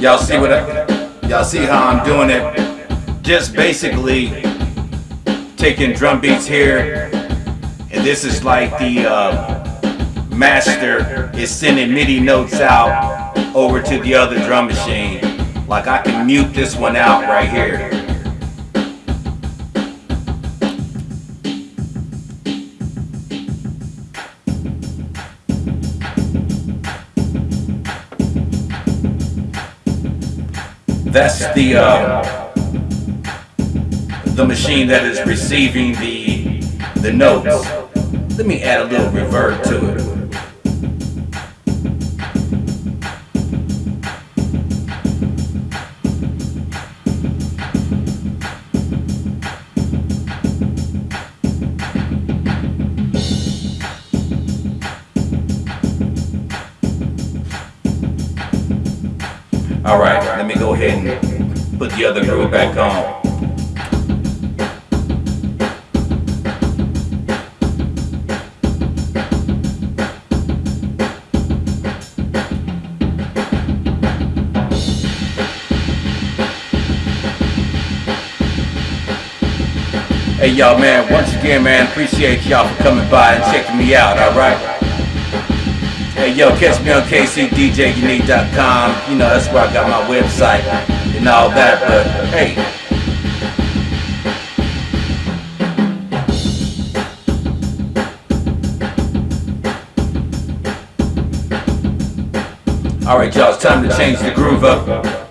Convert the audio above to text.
Y'all see what I, y'all see how I'm doing it? Just basically taking drum beats here, and this is like the uh, master is sending MIDI notes out over to the other drum machine. Like I can mute this one out right here. That's the uh, the machine that is receiving the the notes. Let me add a little reverb to it. Alright, let me ahead and put the other groove back on. Hey y'all man, once again man, appreciate y'all for coming by and checking me out, alright? Hey, yo, catch me on kcdjunique.com. You know, that's where I got my website and all that. But hey. All right, y'all, it's time to change the groove up.